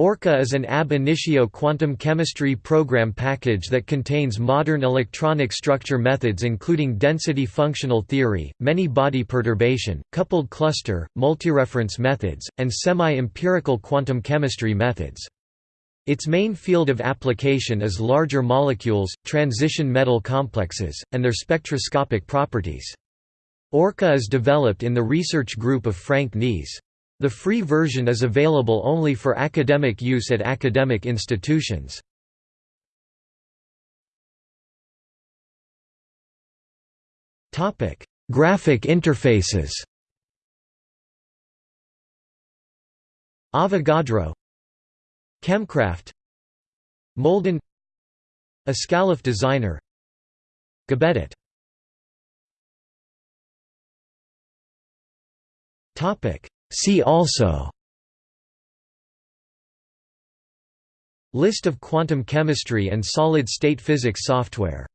ORCA is an ab initio quantum chemistry program package that contains modern electronic structure methods including density functional theory, many-body perturbation, coupled cluster, multireference methods, and semi-empirical quantum chemistry methods. Its main field of application is larger molecules, transition metal complexes, and their spectroscopic properties. ORCA is developed in the research group of Frank Neese. The free version is available only for academic use at academic institutions. Topic: Graphic interfaces Avogadro Chemcraft Molden Ascalaph Designer Gabedit Topic See also List of quantum chemistry and solid-state physics software